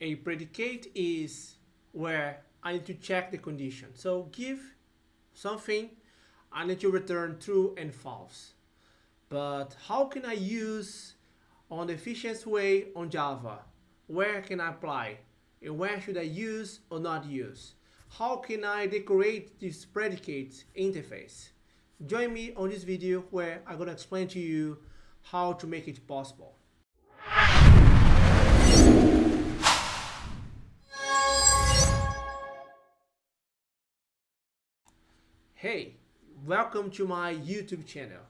a predicate is where I need to check the condition. So give something, I need to return true and false. But how can I use on the efficient way on Java? Where can I apply? And where should I use or not use? How can I decorate this predicate interface? Join me on this video where I'm going to explain to you how to make it possible. Hey, welcome to my YouTube channel,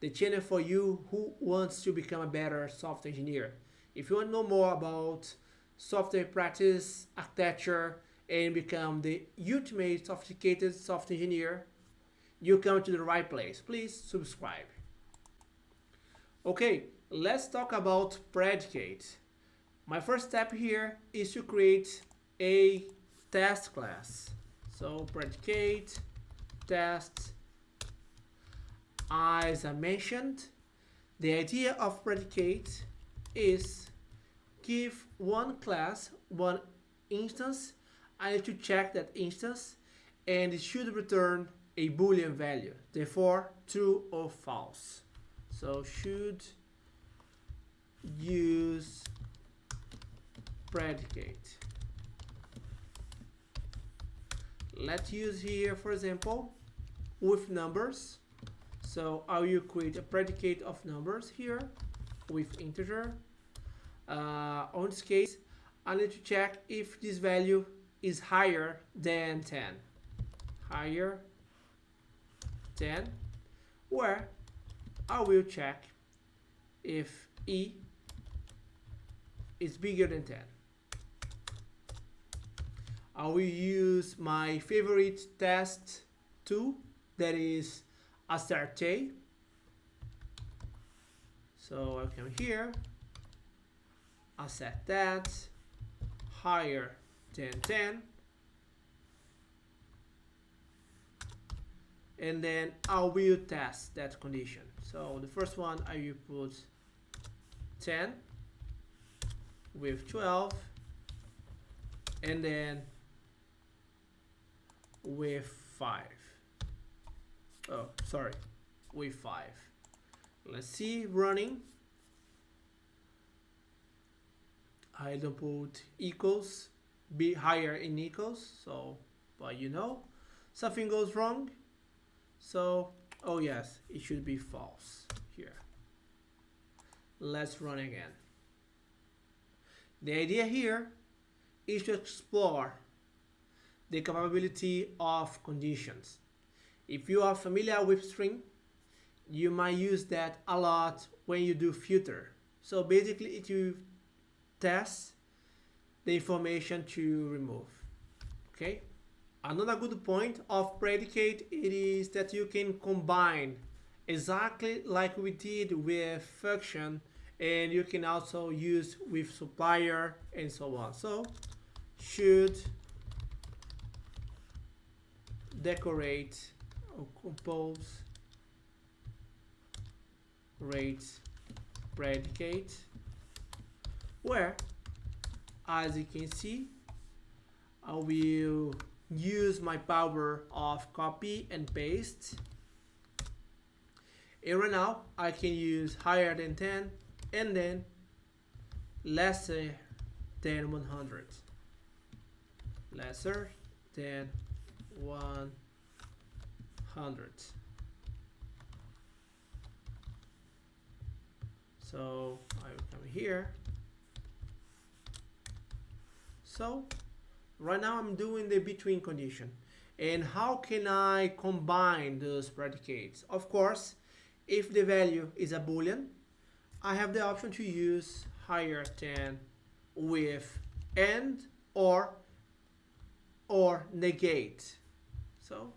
the channel for you who wants to become a better software engineer. If you want to know more about software practice, architecture, and become the ultimate sophisticated software engineer, you come to the right place. Please subscribe. Okay, let's talk about predicate. My first step here is to create a test class. So predicate test as I mentioned the idea of predicate is give one class one instance. I need to check that instance and it should return a boolean value. Therefore true or false. So should use predicate let's use here for example with numbers. So I will create a predicate of numbers here with integer. Uh, on this case, I need to check if this value is higher than 10. Higher than, where I will check if e is bigger than 10. I will use my favorite test tool that is AssertJ. So I come here, I set that higher than 10. And then I will test that condition. So the first one I will put 10 with 12 and then with 5 oh sorry. With 5 let's see running. I don't put equals be higher in equals so but you know something goes wrong. So oh yes it should be false here. Let's run again. The idea here is to explore the capability of conditions if you are familiar with stream, you might use that a lot when you do filter. So basically it will test the information to remove. Okay. Another good point of predicate it is that you can combine exactly like we did with function and you can also use with supplier and so on. So should decorate or compose rate predicate where as you can see I will use my power of copy and paste. And right now I can use higher than 10 and then lesser than 100 lesser than 1 hundred. So I will come here. So right now I'm doing the between condition. And how can I combine those predicates? Of course, if the value is a boolean, I have the option to use higher than with and or or negate. So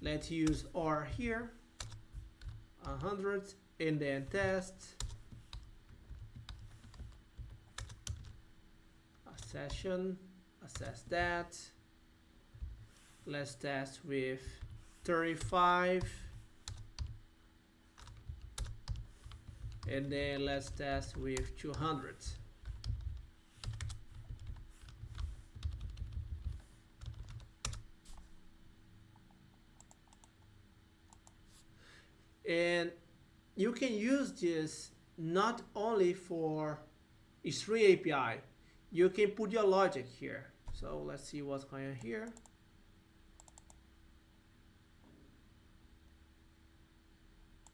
let's use R here. 100 and then test. Accession. Assess that. Let's test with 35 and then let's test with 200 and you can use this not only for stream API you can put your logic here. So let's see what's going on here.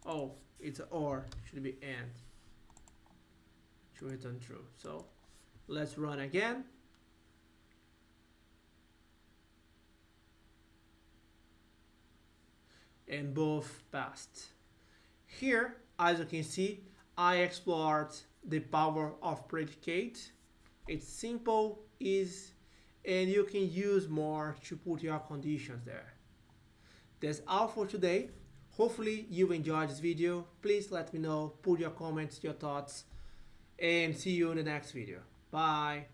Oh it's an or. Should be and. To return true so let's run again. And both passed here as you can see I explored the power of predicate. It's simple easy and you can use more to put your conditions there. That's all for today. Hopefully you enjoyed this video. Please let me know put your comments your thoughts and see you in the next video. Bye